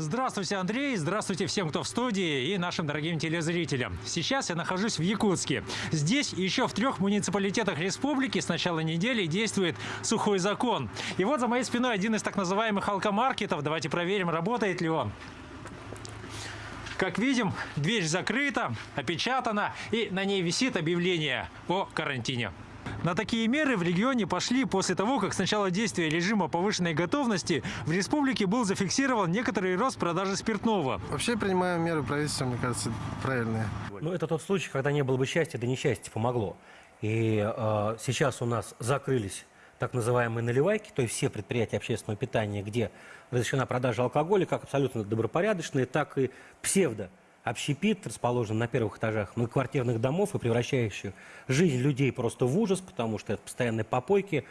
Здравствуйте, Андрей, здравствуйте всем, кто в студии и нашим дорогим телезрителям. Сейчас я нахожусь в Якутске. Здесь еще в трех муниципалитетах республики с начала недели действует сухой закон. И вот за моей спиной один из так называемых алкомаркетов. Давайте проверим, работает ли он. Как видим, дверь закрыта, опечатана, и на ней висит объявление о карантине. На такие меры в регионе пошли после того, как с начала действия режима повышенной готовности в республике был зафиксирован некоторый рост продажи спиртного. Вообще принимаем меры правительства, мне кажется, правильные. Ну, это тот случай, когда не было бы счастья, да несчастье помогло. И э, сейчас у нас закрылись так называемые наливайки, то есть все предприятия общественного питания, где разрешена продажа алкоголя, как абсолютно добропорядочные, так и псевдо общепит, расположен на первых этажах многоквартирных домов и превращающий жизнь людей просто в ужас, потому что это постоянные попойки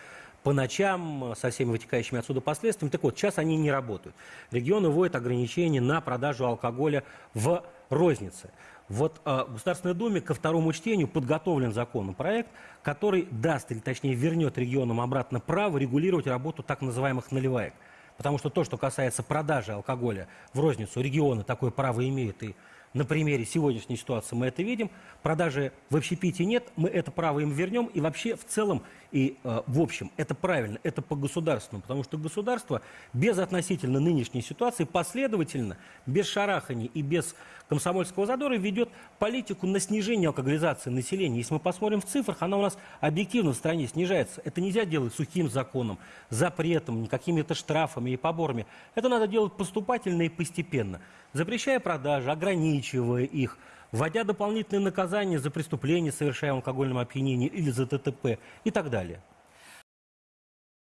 по ночам со всеми вытекающими отсюда последствиями. Так вот, сейчас они не работают. Регионы вводят ограничения на продажу алкоголя в рознице. Вот э, в Государственной Думе ко второму чтению подготовлен законопроект, который даст, или точнее вернет регионам обратно право регулировать работу так называемых наливаек. Потому что то, что касается продажи алкоголя в розницу, регионы такое право имеют и на примере сегодняшней ситуации мы это видим. Продажи в общепите нет, мы это право им вернем. И вообще в целом и э, в общем это правильно, это по государственному. Потому что государство без относительно нынешней ситуации последовательно, без шараханий и без комсомольского задора ведет политику на снижение алкоголизации населения. Если мы посмотрим в цифрах, она у нас объективно в стране снижается. Это нельзя делать сухим законом, запретом, какими-то штрафами и поборами. Это надо делать поступательно и постепенно. Запрещая продажи, ограничивая их, вводя дополнительные наказания за преступления, совершаемые алкогольным опьянением или за ТТП и так далее.